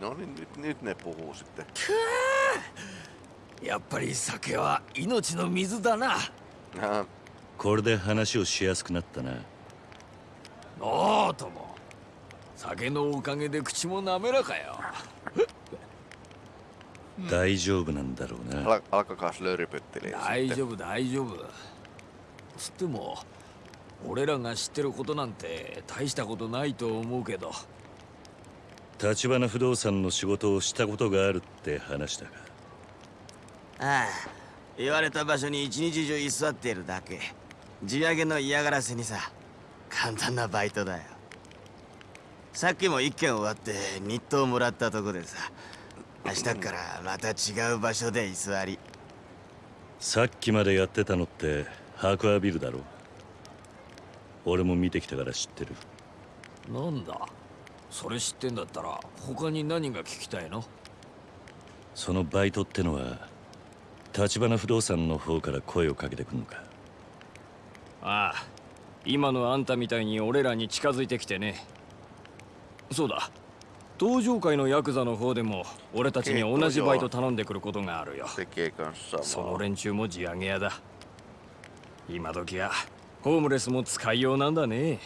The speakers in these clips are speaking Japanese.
No niin, nyt, nyt ne puhuu sitten. やっぱり酒は命の水だな。Ah, これで話をしやすくなったな。おおとも酒のおかげで口も滑らかよ。大丈夫なんだろうな。大.丈夫大丈夫。つっても俺らが知ってることなんて大したことないと思うけど立花不動産の仕事をしたことがあるって話だが。ああ言われた場所に一日中居座っているだけ。地上げの嫌がらせにさ簡単なバイトだよ。さっきも一件終わって日当もらったとこでさ明日からまた違う場所で居座り。さっきまでやってたのってハークアビルだろ俺も見てきたから知ってる。なんだ？それ知ってんだったら他に何が聞きたいの？そのバイトってのは立花不動産の方から声をかけてくんのか？ああ今のあんたみたいに俺らに近づいてきてね。そうだ。登場会のヤクザの方でも俺たちに同じバイト頼んでくることがあるよ。その.連中も地上げ屋だ。今時はホームレスも使いようなんだね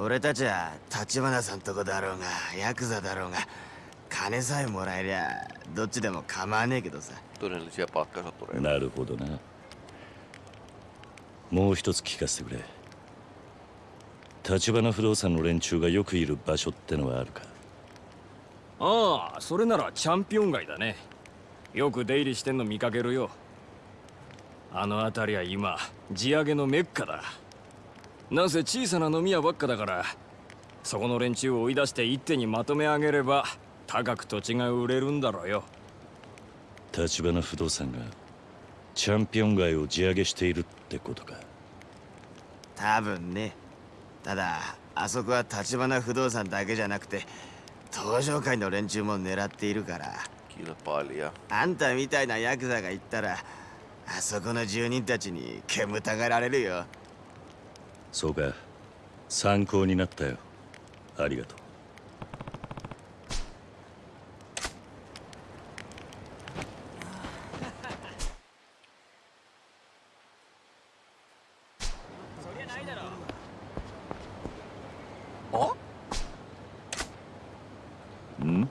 俺たちは立花さんとこだろうがヤクザだろうが金さえもらえりゃどっちでも構わねえけどさ.なるほどな。もう一つ聞かせてくれ。立花不動産の連中がよくいる場所ってのはあるか？ああそれならチャンピオン街だね。よく出入りしてんの見かけるよ。あの辺りは今地上げのメッカだなんせ小さな飲み屋ばっかだからそこの連中を追い出して一手にまとめ上げれば高く土地が売れるんだろうよ。立花不動産がチャンピオン街を地上げしているってことか。多分ね。ただあそこは立花不動産だけじゃなくて登場会の連中も狙っているから.あんたみたいなヤクザが行ったらあそこの住人たちに煙たがられるよそうか。参考になったよ。ありがとうあん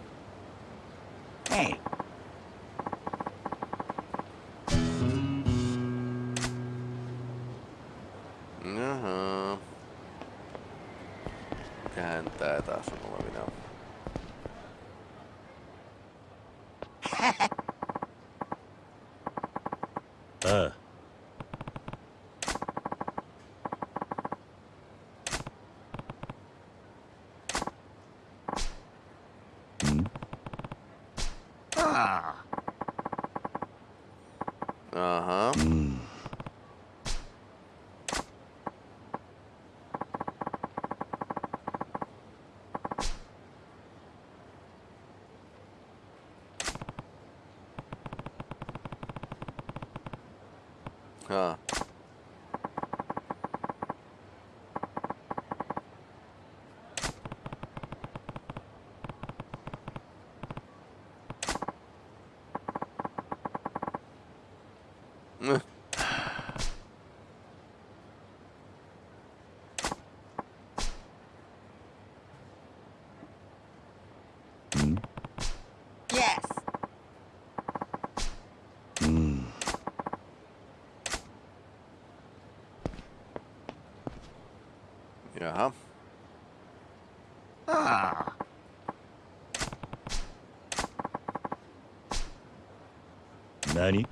Hey,「Jaha. Mikähän tää taas on olevina? Ah. ああん Aha. うんは Yeah. Huh? Ah. Nani?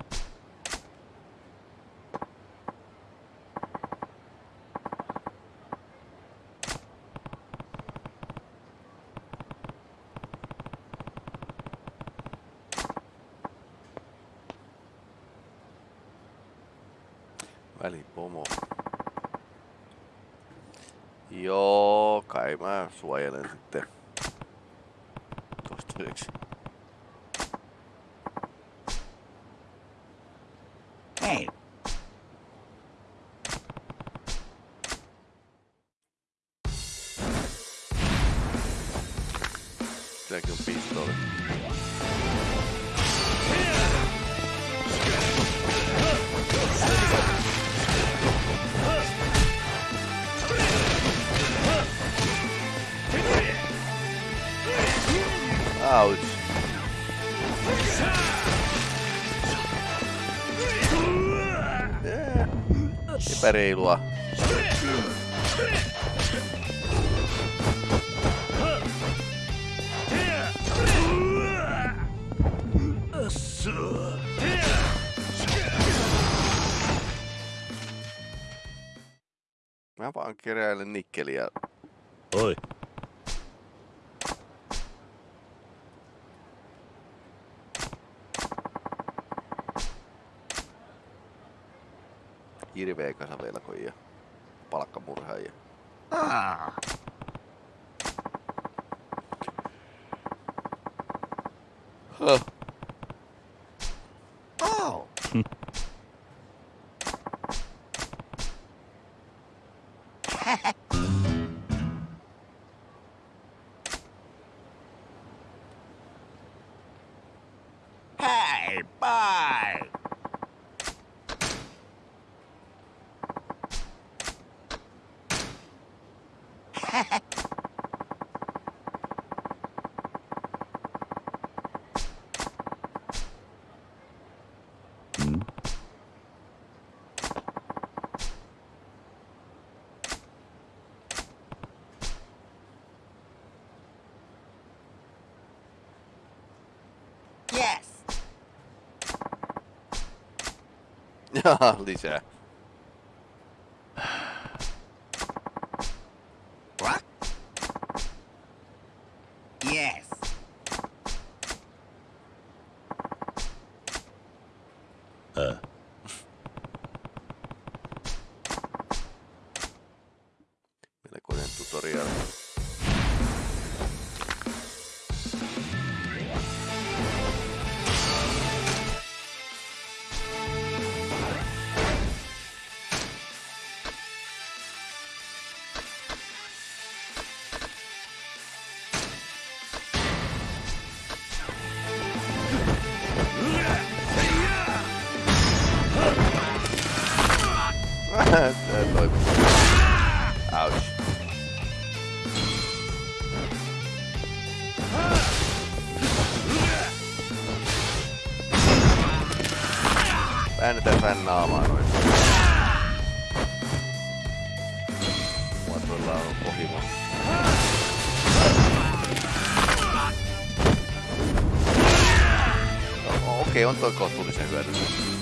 Ouch. Yeah. Epäreilua. Mä vaan keräilen nikkeliä. Oi, Hirveä kasa velkoja. Palkkamurhaajia. Ah. Huh. Oh. hey, bye. Lisa äänitetään naamaa noin. Mua tuolla on pohimo. No, okei, okay, on toi kohtuullisen hyödyllinen.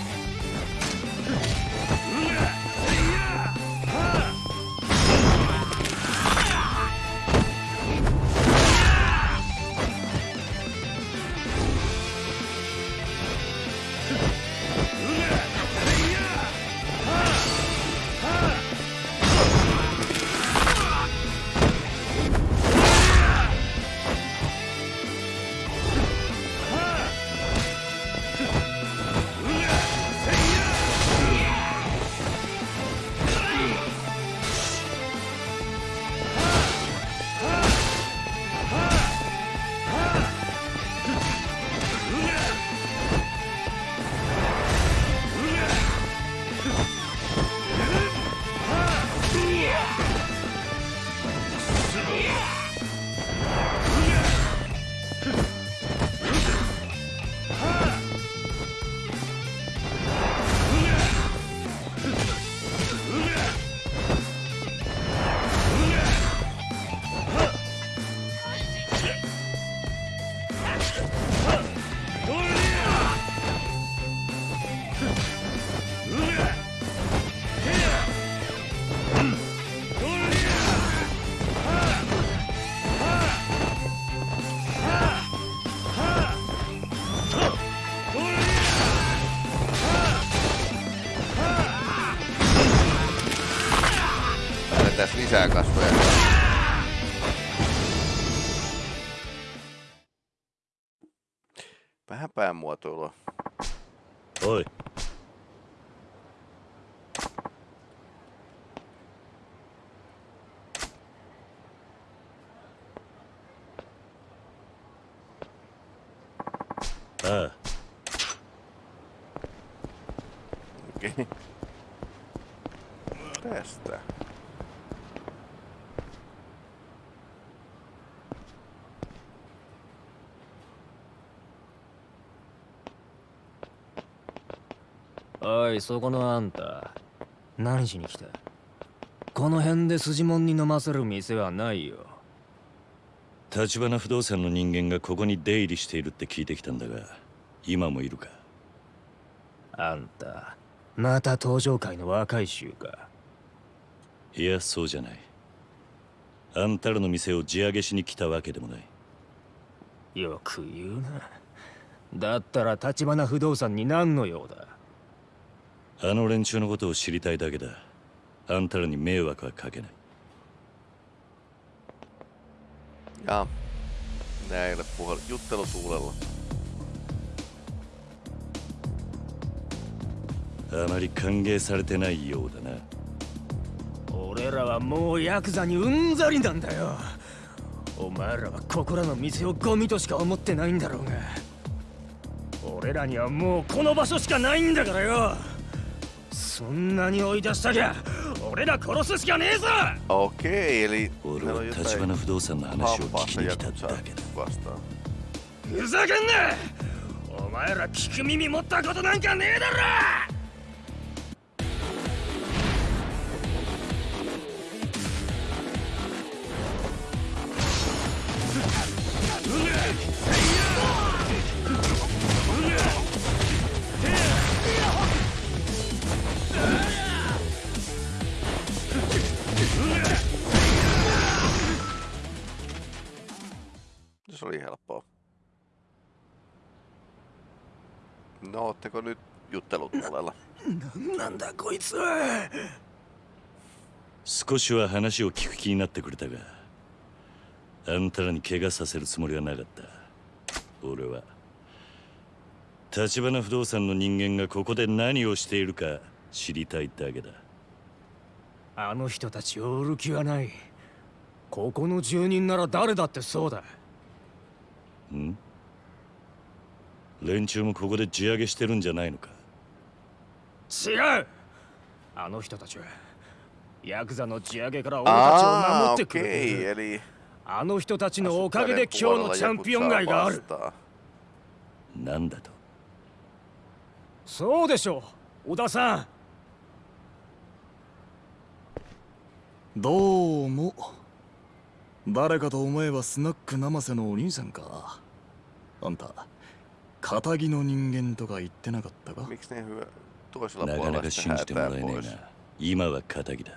mulla. Oi. Tää. Okei. Okay. Tästä. いそこのあんた何しに来た？この辺で筋もんに飲ませる店はないよ。橘不動産の人間がここに出入りしているって聞いてきたんだが今もいるか？あんたまた登場界の若い衆か？いやそうじゃない。あんたらの店を地上げしに来たわけでもない。よく言うな。だったら橘不動産に何の用だ？あの連中のことを知りたいだけだ。あんたらに迷惑はかけない。Ja. Näille puhel... juttelutuulella. あまり歓迎されてないようだな。俺らはもうヤクザにうんざりなんだよ。お前らはここらの店をゴミとしか思ってないんだろうが。俺らにはもうこの場所しかないんだからよそんなに追い出したきゃ俺ら殺すしかねえぞ！Okei, eli. 俺は橘 jotain 不動産の話を聞きに来ただけだ.ふざけんな！お前ら聞く耳持ったことなんかねえだろ No, ootteko nyt juttelutuolella? なんだこいつ。少しは話を聞く気になってくれたがあんたらに怪我させるつもりはなかった。俺は。橘不動産の人間がここで何をしているか知りたいだけだ。あの人たちを売る気はない。ここの住人なら誰だってそうだ。ん？連中もここで地上げしてるんじゃないのか？違う！あの人たちはヤクザの地上げから俺たちを守ってくれてあの人たちのおかげで今日のチャンピオン街がある.なんだと？そうでしょう小田さん。どうも。誰かと思えばスナック生瀬のお兄さんか。あんた仇の人間とか言ってなかったか？なかなか信じてもらえねえ?な今は仇だ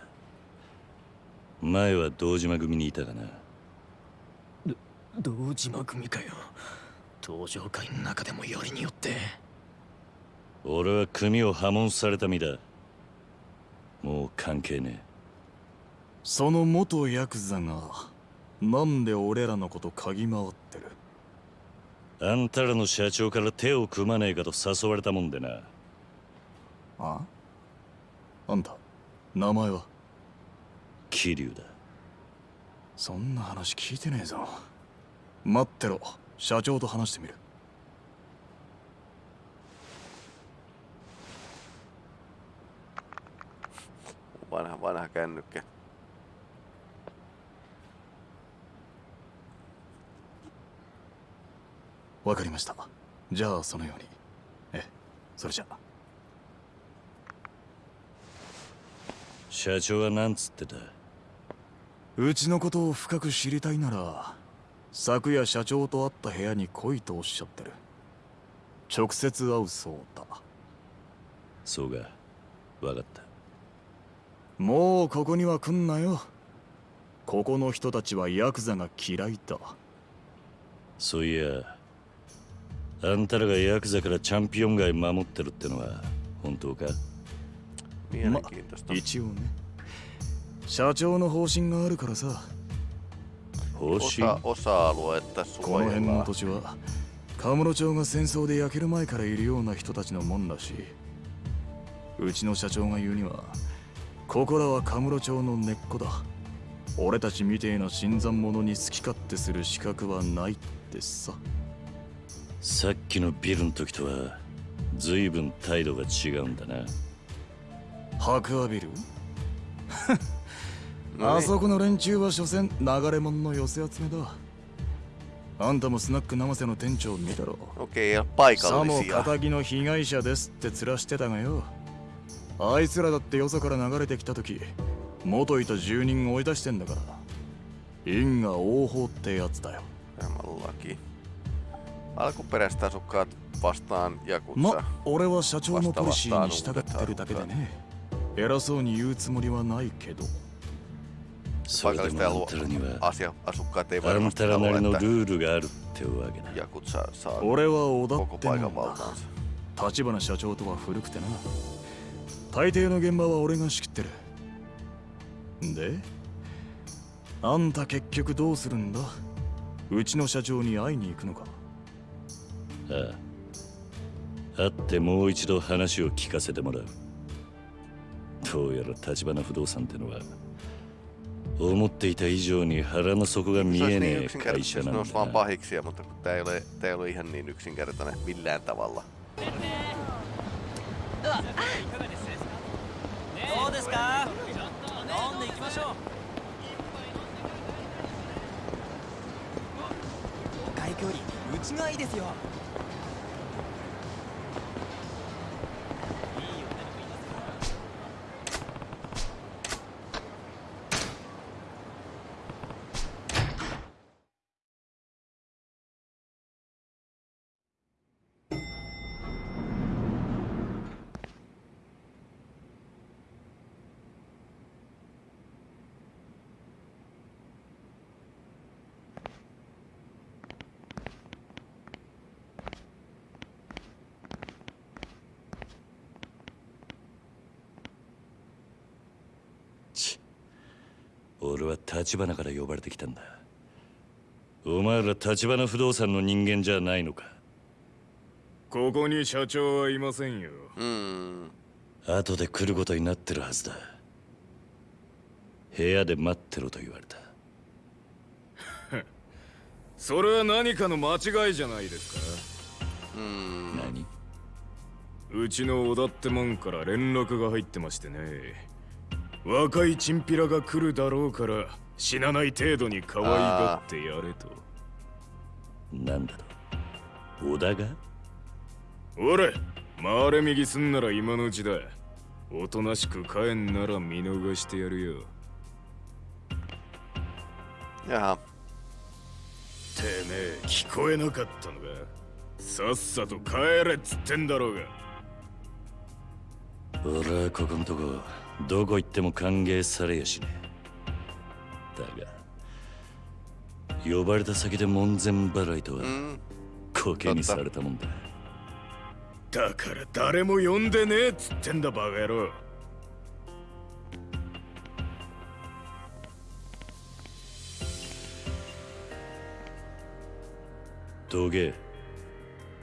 前は堂島組にいたかな堂島組かよ登場会の中でもよりによって俺は組を破門された身だもう関係ねその元ヤクザがなんで俺らのこと嗅ぎ回ってるえあんたらの社長から手を組まねえかと誘われたもんでな。あ？あんた名前は？桐生だ。そんな話聞いてねえぞ。待ってろ社長と話してみる。Vanha, vanha kännykkä. わかりました。じゃあそのように。ええそれじゃ。あ社長は何つってた？うちのことを深く知りたいなら昨夜社長と会った部屋に来いとおっしゃってる。直接会うそうだ。そうか。分かった。もうここには来んなよ。ここの人たちはヤクザが嫌いだ。そういやあんたらがヤクザからチャンピオン街守ってるってのは本当か?ま.一応ね。社長の方針があるからさ。方針?この辺の.土地はカムロ町が戦争で焼ける前からいるような人たちのもんらしいうちの社長が言うにはここらはカムロ町の根っこだ。俺たちみてえな新参者に好き勝手する資格はないってささっきのビルの時とは随分態度が違うんだな。白亜ビル？あ.そこの連中は所詮流れ者の寄せ集めだ。あんたもスナック生瀬の店長見たろ。Okei, ja さも.仇の被害者ですって面してたがよ。あいつらだってよそから流れてきた時元いた住人追い出してんだから。因果応報ってやつだよ。Tämän laki. Alkuperäiset asukkaat vastaan ま Jakutsa. 俺は社長のポリシーに従ってるだけでね偉そうに言うつもりはないけどそれで Paikallisten もあんたらに alue- は asia, asukkaat ei あん varmasti たらな halua, りの että ルールがあるってわけだ Jakutsa saa 俺は織田 koko っても paikan んだ valtaansa. 立花社長とは古くてな大抵の現場は俺が仕切ってるであんた結局どうするんだうちの社長に会いに行くのかああ会ってもう一度話を聞かせてもらう。どうやら立花不動産ってのは思っていた以上に腹の底が見えねえ会社なんだどうですか飲んでいきましょう外距離内側いいですよ俺は立花から呼ばれてきたんだ。お前ら立花不動産の人間じゃないのか？ここに社長はいませんよ。Mm. 後で来ることになってるはずだ。部屋で待ってろと言われた。それは何かの間違いじゃないですか？Mm. 何？うちの小田ってもんから連絡が入ってましてね若いチンピラが来るだろうから死なない程度に可愛がってやれと。なんだと？小田が？俺回れ右すんなら今のうちだおとなしく帰んなら見逃してやるよ。Jaha. てめえ聞こえなかったのか？さっさと帰れっつってんだろうが。俺はここんとこどこ行っても歓迎されやしね。えだが呼ばれた先で門前払いとは Mm. コケにされたもんだ。だから誰も呼んでねえっつってんだバカ野郎。どけ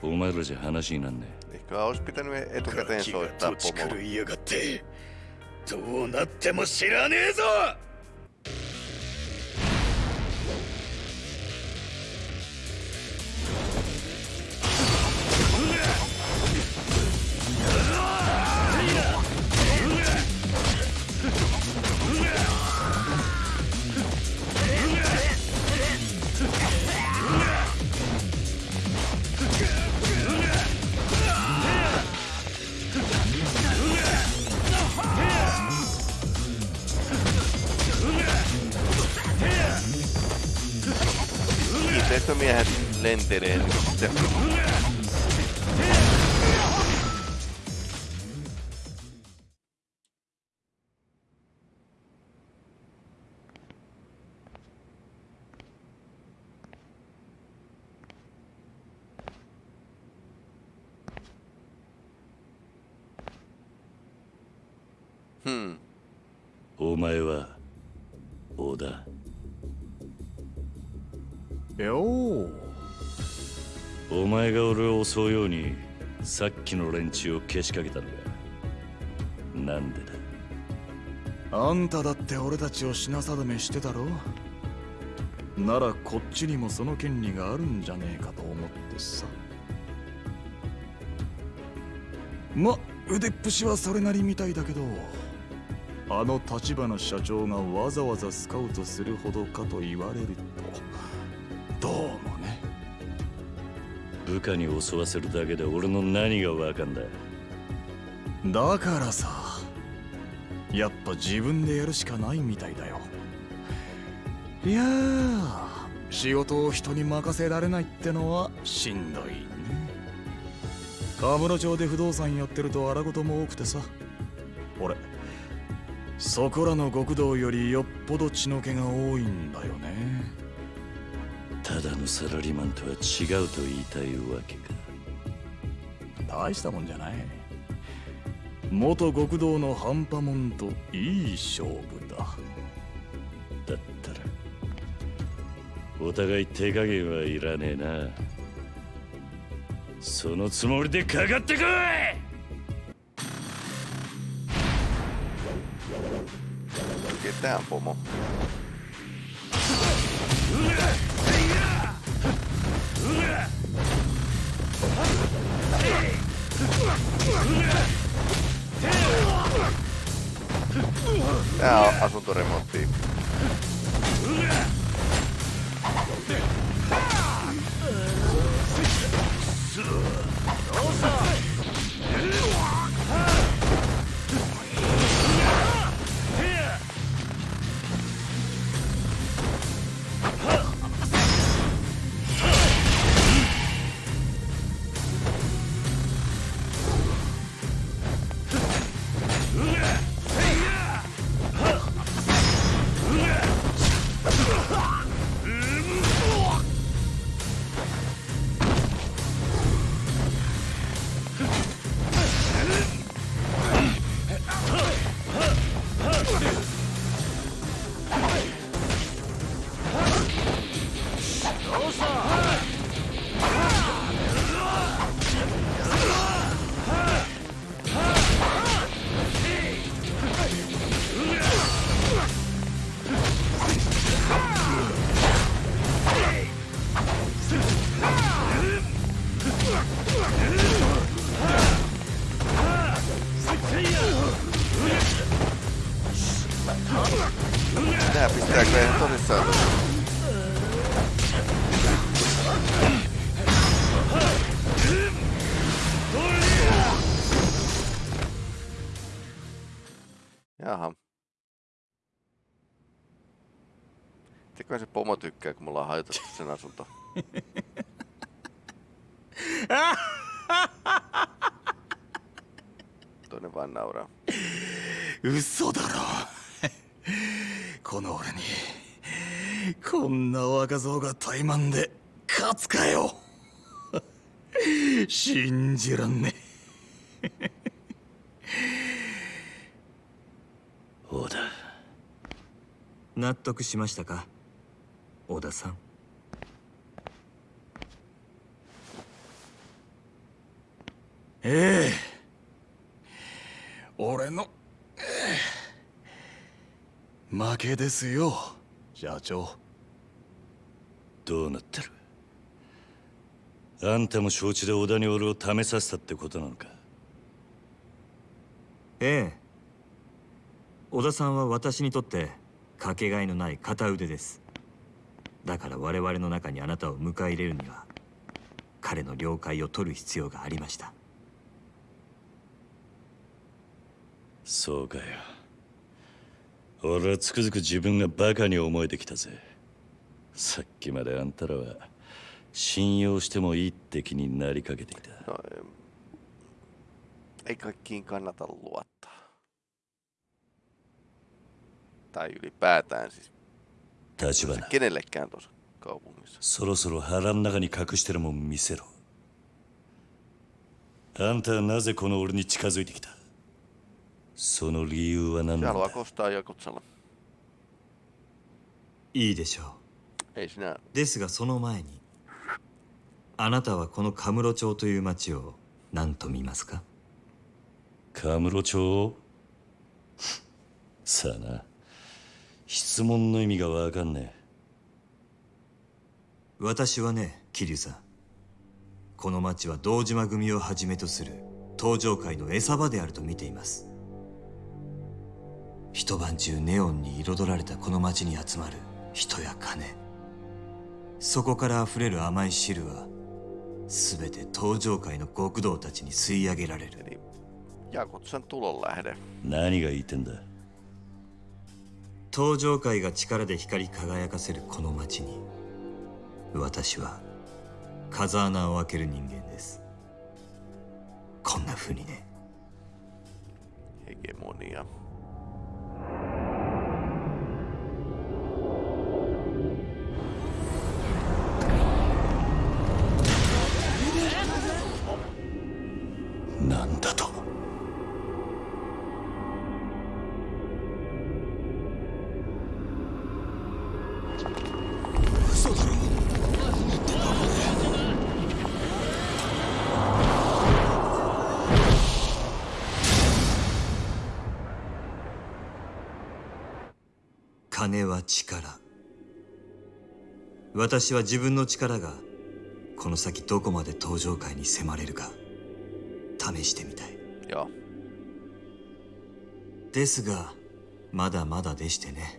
お前らじゃ話になんね Ehkä olisi pitänyt etukäteen. どうなっても知らねえぞ！てお前は前が俺を襲うようにさっきの連中をけしかけたのがなんでだ？あんただって俺たちを品定めしてたろ？ならこっちにもその権利があるんじゃねえかと思ってさ。ま腕っぷしはそれなりみたいだけどあの立花社長がわざわざスカウトするほどかと言われると。部下に襲わせるだけで俺の何がわかんだ？だからさやっぱ自分でやるしかないみたいだよ。いやー仕事を人に任せられないってのはしんどいね。カムロ町で不動産やってると荒事も多くてさ。俺そこらの極道よりよっぽど血の気が多いんだよね。だのサラリーマンとは違うと言いたいわけか。大したもんじゃない。元極道の半端もんといい勝負だ。だったらお互い手加減はいらねえな。そのつもりでかかってこい！Ketään No, asunto remonti. Osa! Teköhän se pomo tykkää, kun me ollaan hajotettu sen asunto. Toinen vaan nauraa. 嘘だろこの俺にこんな若造が怠慢で勝つかよ信じらんね小田納得しましたか小田さん。ええ。俺の、ええ。負けですよ社長。どうなってる？あんたも承知で小田に俺を試させたってことなのか？ええ。小田さんは私にとってかけがえのない片腕です。だから我々の中にあなたを迎え入れるには彼の了解を取る必要がありました。そうかよ。俺はつくづく自分がバカに思えてきたぜ。さっきまであんたらは信用してもいいって気になりかけてい。た ei kaikkiin kannata luottaa. Tai ylipäätään siis 立花 kenellekään tuossa kaupungissa. そろそろ腹の中に隠してるもん見せろあんたはなぜこの俺に近づいてきたその理由は何だ kostaa Jakutsalla. いいでしょう Ei sinä ですがその前にあなたはこのカムロ町という町を何と見ますかカムロ町さあな質問の意味がわかんね私はね桐生さん。この町は堂島組をはじめとする登場界の餌場であると見ています。一晩中ネオンに彩られたこの街に集まる人や金。そこから溢れる甘い汁は全て登場界の極道たちに吸い上げられる.何が言ってんだ登場界が力で光り輝かせるこの街に私は風穴を開ける人間です。こんな風にね。ヘゲモニア私は自分の力がこの先どこまで登場界に迫れるか試してみたい Joo. ですがまだまだでしてね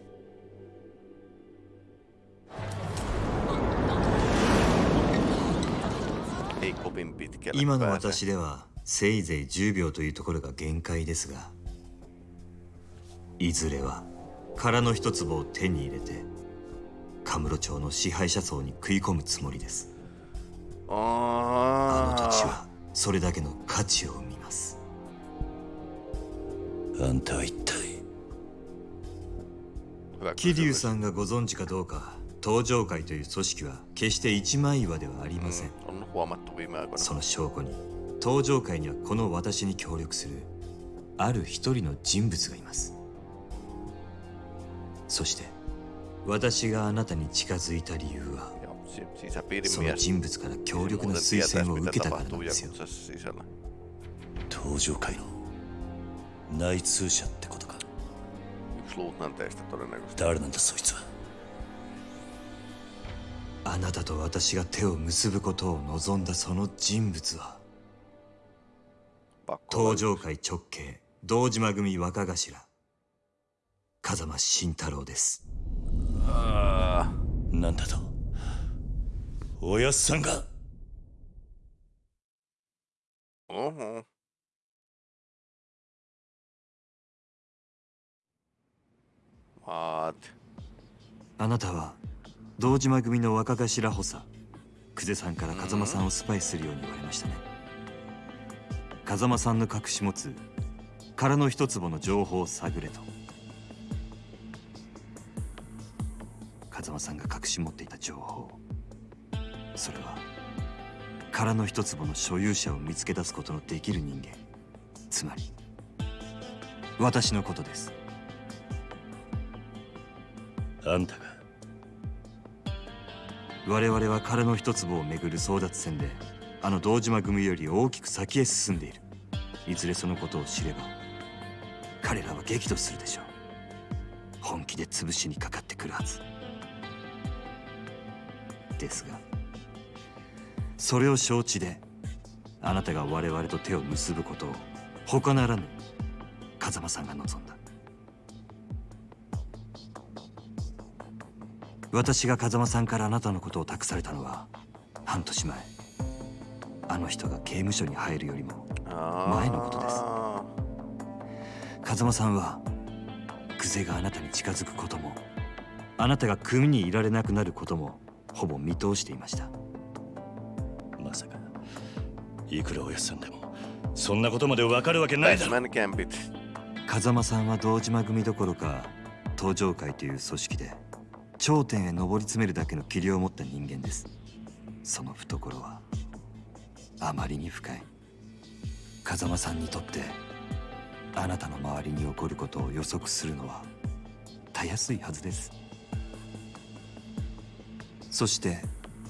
今の.私ではせいぜい10秒というところが限界ですがいずれは殻の一粒を手に入れてカムロ町の支配者層に食い込むつもりです。あの土地はそれだけの価値を生みます。あんたは一体。桐生.さんがご存知かどうか登場会という組織は決して一枚岩ではありません.その証拠に登場界にはこの私に協力するある一人の人物がいます。そして私があなたに近づいた理由はその人物から強力な推薦を受けたからなんですよ。登場会の内通者ってことか。誰なんだそいつは。あなたと私が手を結ぶことを望んだその人物は登場会直系堂島組若頭風間慎太郎です。Aa, なんだと？おやっさんが。uhu. What? あなたは堂島組の若頭補佐久世さんから風間さんをスパイするように言われましたね。風間さんの隠し持つ殻の一坪の情報を探れと風間さんが隠し持っていた情報それは殻の一坪の所有者を見つけ出すことのできる人間。つまり私のことです。あんたが。我々は殻の一粒をめぐる争奪戦であの堂島組より大きく先へ進んでいる。いずれそのことを知れば彼らは激怒するでしょう。本気で潰しにかかってくるはずですがそれを承知であなたが我々と手を結ぶことを他ならぬ風間さんが望んだ。私が風間さんからあなたのことを託されたのは半年前。あの人が刑務所に入るよりも前のことです。風間さんは久世があなたに近づくこともあなたが組にいられなくなることもほぼ見通していました。まさかいくらおやっさんでもそんなことまでわかるわけないだろ.風間さんは堂島組どころか登場会という組織で頂点へ上り詰めるだけの器量を持った人間です。その懐はあまりに深い。風間さんにとってあなたの周りに起こることを予測するのはたやすいはずですそして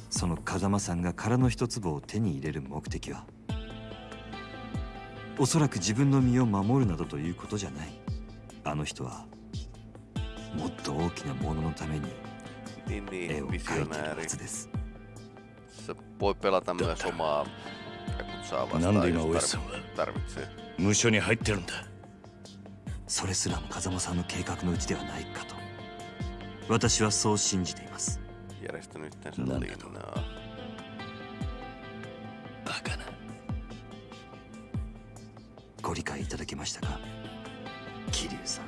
その風間さんが殻の一粒を手に入れる目的はおそらく自分の身を守るなどということじゃない。あの人はもっと大きなもののために絵を描いているは.ずです。Se voi pelata myös omaa saa なん vastaan, で今 jos おやさんは tar- tarvitsee. 無所に入ってるんだそれすらも風間さんの計画のうちではないかと私はそう信じています Järjestänyt yhteensä Nanda. linnaa. バカなご理解いただけましたか桐生さん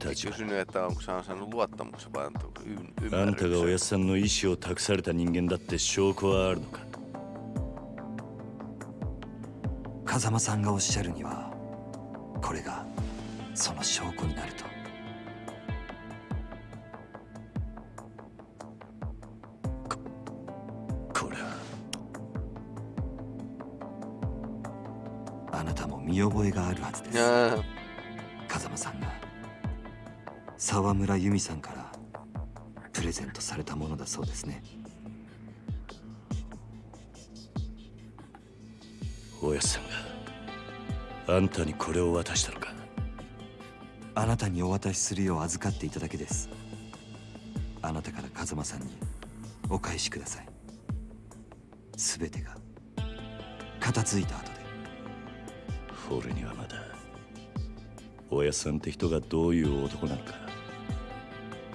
Kysynyt, että onko se saanut luottamuksen vai onko y- あんたがお ymmärryksen. やさんの意思を託された人間だって証拠はあるのか風間さ見覚えがあるはずです。風間さんが沢村由美さんからプレゼントされたものだそうですね。おやさんがあんたにこれを渡したのか。あなたにお渡しするよう預かっていただけです。あなたから風間さんにお返しください。全てが片付いた後で俺にはまだおやさんって人がどういう男なのか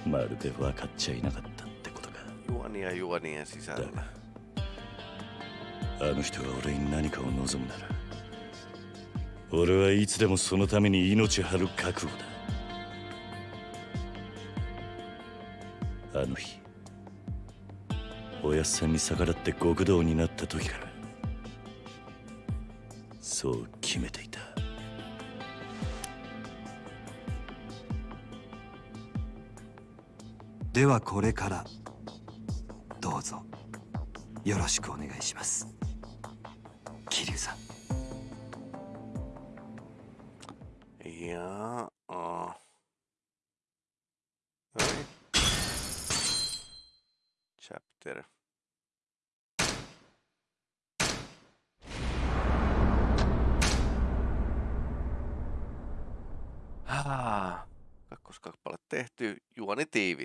まるで分かっちゃいなかったってことか。juonia juonien だ sisällä. があの人が俺に何かを望むなら俺はいつでもそのために命張る覚悟だ。あの日おやっさんに逆らって極道になった時からそう決めていではこれからどうぞよろしくお願いします。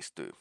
Do.